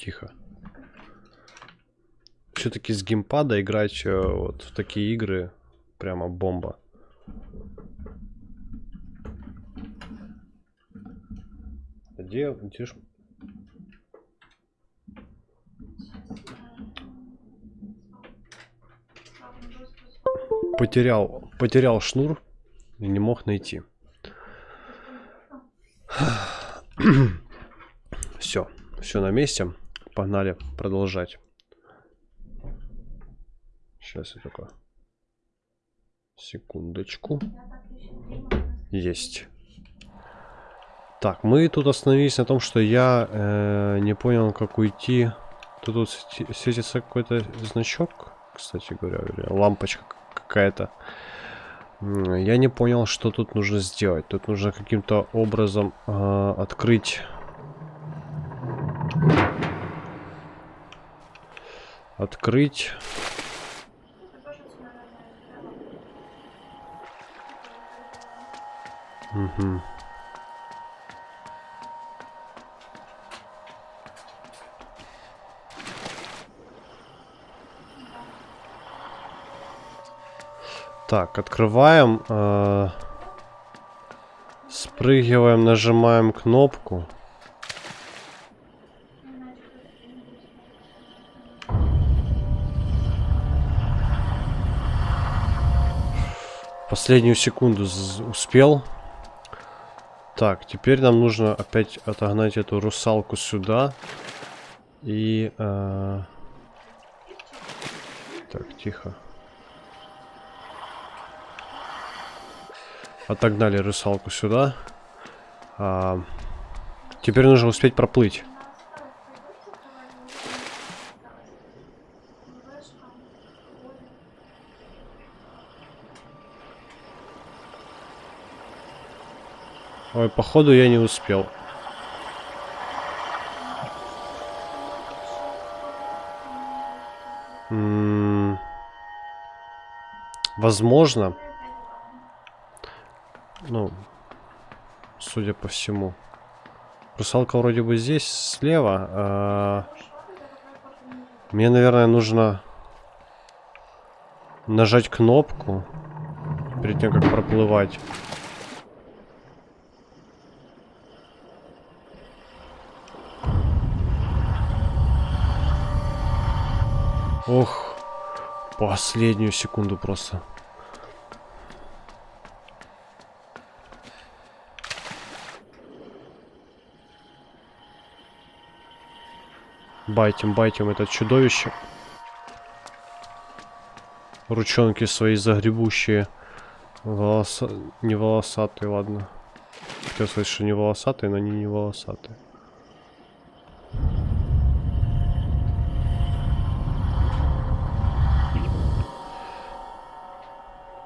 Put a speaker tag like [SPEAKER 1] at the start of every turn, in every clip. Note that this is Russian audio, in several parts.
[SPEAKER 1] Тихо. Все-таки с геймпада играть э, вот в такие игры прямо бомба. Где, где ж... Потерял, потерял шнур и не мог найти. Все, все на месте. Погнали продолжать. Сейчас я только... Секундочку. Есть. Так, мы тут остановились на том, что я э, не понял, как уйти. Тут вот светится какой-то значок, кстати говоря, лампочка какая-то. Я не понял, что тут нужно сделать. Тут нужно каким-то образом э, открыть... Открыть... Угу. Так, открываем. Э, спрыгиваем, нажимаем кнопку. Последнюю секунду успел. Так, теперь нам нужно опять отогнать эту русалку сюда. И... Э... Так, тихо. Отогнали русалку сюда. А, теперь нужно успеть проплыть. Ой, походу я не успел. Возможно. Ну, судя по всему. Русалка вроде бы здесь, слева. А... Мне, наверное, нужно нажать кнопку перед тем, как проплывать. Ох, последнюю секунду просто. Байтим, байтим это чудовище. Ручонки свои загребущие. Волоса... Не волосатые, ладно. Хотел сказать, что не волосатые, но они не волосатые.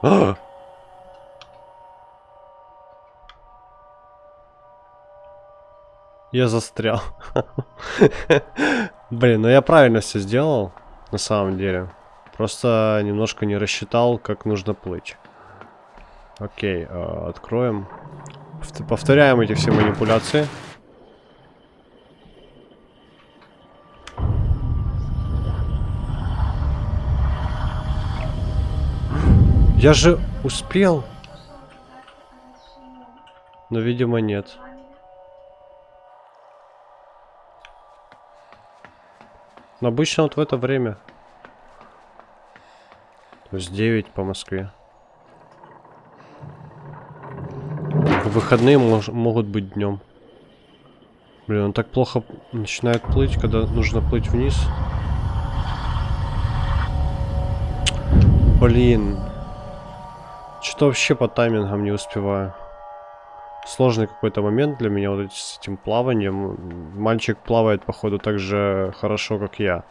[SPEAKER 1] А! Я застрял. Блин, ну я правильно все сделал, на самом деле. Просто немножко не рассчитал, как нужно плыть. Окей, э, откроем. Повторяем эти все манипуляции. Я же успел. Но, видимо, нет. Но обычно вот в это время. То есть 9 по Москве. Выходные мож могут быть днем. Блин, он так плохо начинает плыть, когда нужно плыть вниз. Блин. Что вообще по таймингам не успеваю сложный какой-то момент для меня вот с этим плаванием. Мальчик плавает, походу, так же хорошо, как я.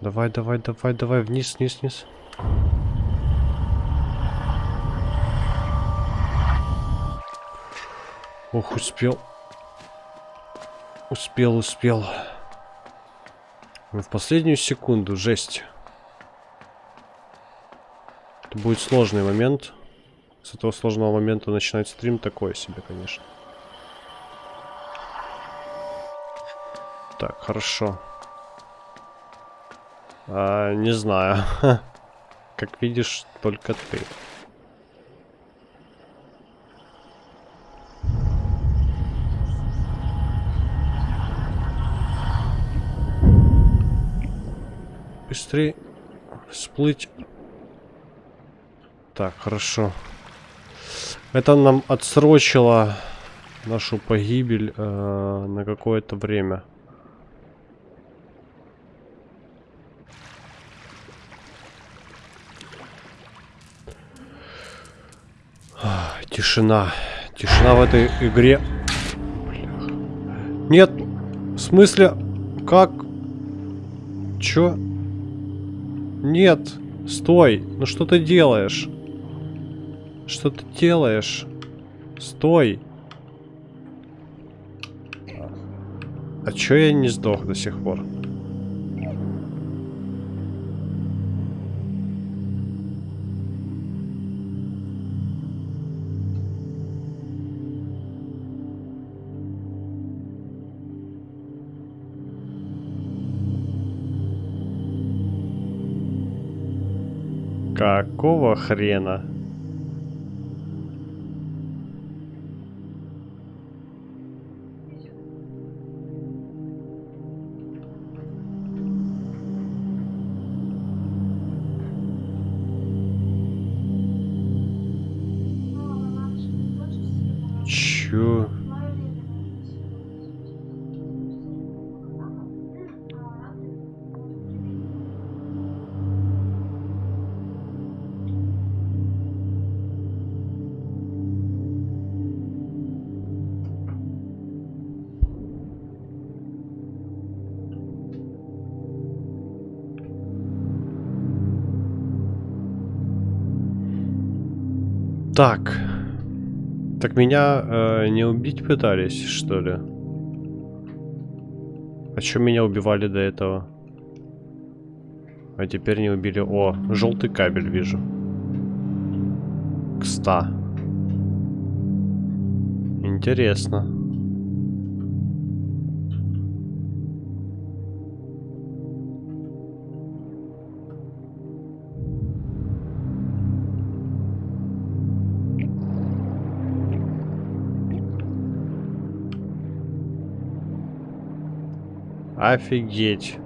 [SPEAKER 1] Давай, давай, давай, давай, вниз, вниз, вниз. Ох, успел. Успел, успел. В последнюю секунду, жесть. Это будет сложный момент. С этого сложного момента начинать стрим такое себе, конечно. Так, хорошо. А, не знаю. Как видишь, только ты. Быстрее всплыть. Так, хорошо. Это нам отсрочило нашу погибель э, на какое-то время. Тишина. Тишина в этой игре. Нет. В смысле? Как? Чё? Нет. Стой. Ну что ты делаешь? Что ты делаешь? Стой. А чё я не сдох до сих пор? Какого хрена? Так. Так меня э, не убить пытались, что ли? А что меня убивали до этого? А теперь не убили. О, желтый кабель вижу. К 100. Интересно. Офигеть.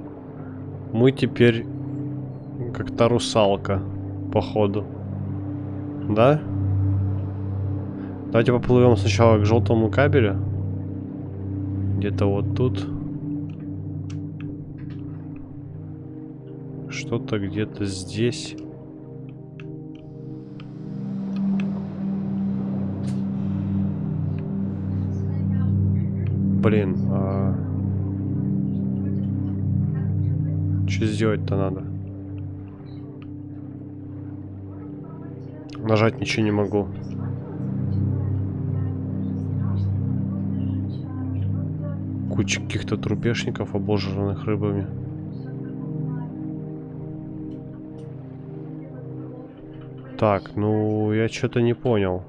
[SPEAKER 1] Мы теперь как то русалка, походу. Да? Давайте поплывем сначала к желтому кабелю. Где-то вот тут. Что-то где-то здесь. Блин, а... Что сделать-то надо? Нажать ничего не могу. Куча каких-то трупешников, обожранных рыбами. Так, ну я что-то не понял.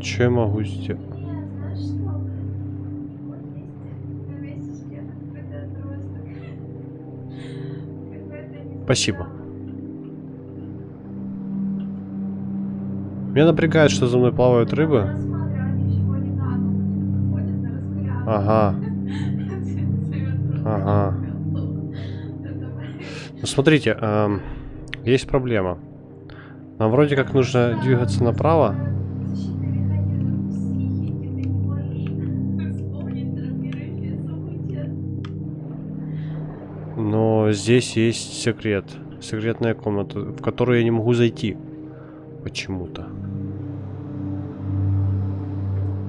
[SPEAKER 1] Что я могу сделать? Спасибо. Меня напрягает, что за мной плавают рыбы. Ага. Ага. Ну, смотрите, эм, есть проблема. Нам вроде как нужно двигаться направо. Здесь есть секрет. Секретная комната, в которую я не могу зайти. Почему-то.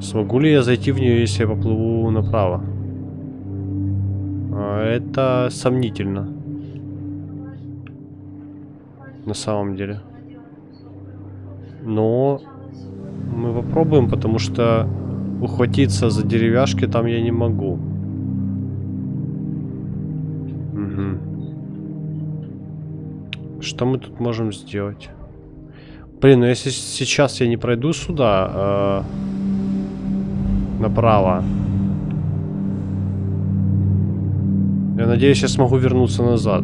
[SPEAKER 1] Смогу ли я зайти в нее, если я поплыву направо? А, это сомнительно. На самом деле. Но мы попробуем, потому что ухватиться за деревяшки там я не могу. Что мы тут можем сделать? Блин, ну если сейчас я не пройду сюда, э, направо. Я надеюсь, я смогу вернуться назад.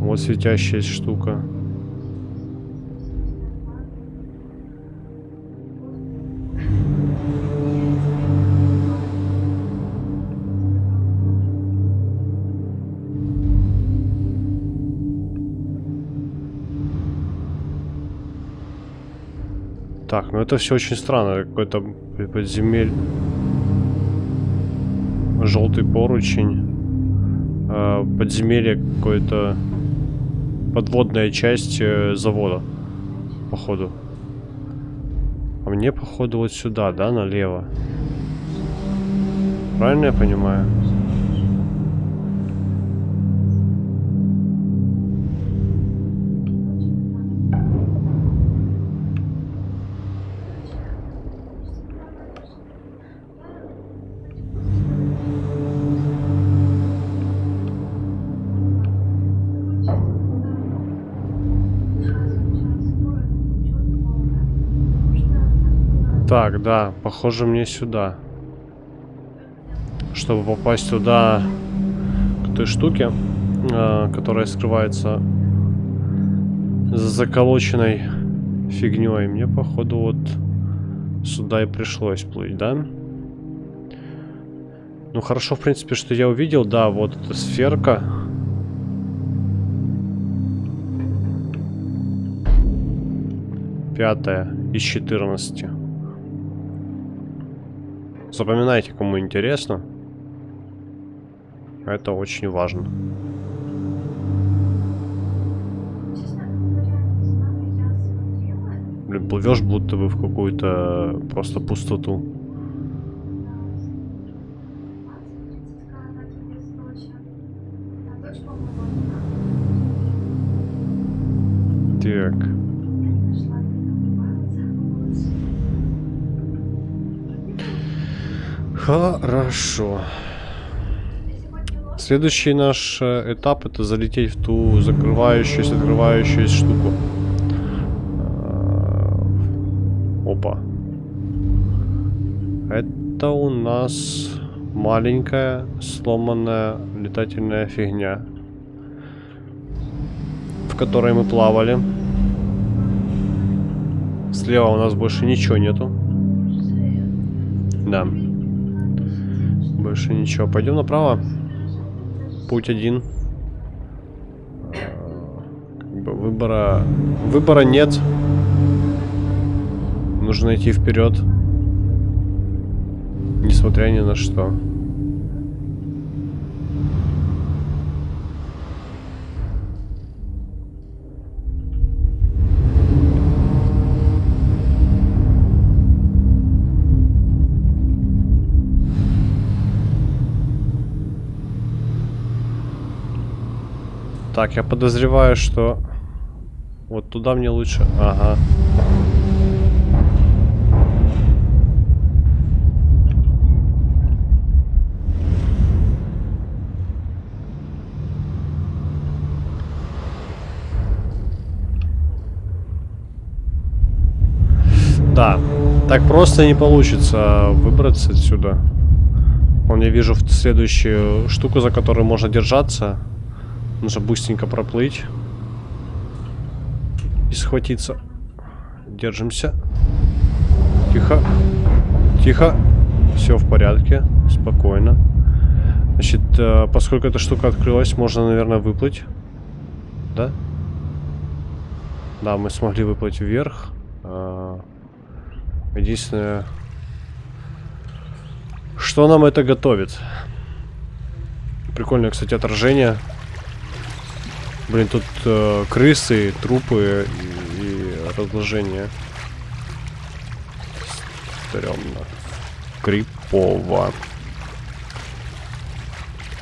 [SPEAKER 1] Вот светящаяся штука. Так, ну это все очень странно. Какой-то подземель. Желтый поручень. Э, подземелье какое-то. Подводная часть э, завода. Походу. А мне, походу, вот сюда, да, налево. Правильно я понимаю? Так, да, похоже мне сюда. Чтобы попасть туда, к той штуке, э, которая скрывается за заколоченной фигней. Мне, походу, вот сюда и пришлось плыть, да? Ну, хорошо, в принципе, что я увидел. Да, вот эта сферка. Пятая из 14. Запоминайте, кому интересно. Это очень важно. Блин, плывешь будто бы в какую-то просто пустоту. Хорошо. Следующий наш э, этап это залететь в ту закрывающуюся, открывающуюся штуку. Э, опа. Это у нас маленькая сломанная летательная фигня, в которой мы плавали. Слева у нас больше ничего нету. Да. Больше ничего. Пойдем направо. Путь один. Как бы выбора... Выбора нет. Нужно идти вперед. Несмотря ни на что. Так, я подозреваю, что вот туда мне лучше... Ага. Да, так просто не получится выбраться отсюда. Вон я вижу следующую штуку, за которую можно держаться. Нужно быстренько проплыть. И схватиться. Держимся. Тихо. Тихо. Все в порядке. Спокойно. Значит, э, поскольку эта штука открылась, можно, наверное, выплыть. Да? Да, мы смогли выплыть вверх. Э, единственное... Что нам это готовит? Прикольное, кстати, отражение. Блин, тут э, крысы, трупы и, и разложение. Стрёмно. Крипово.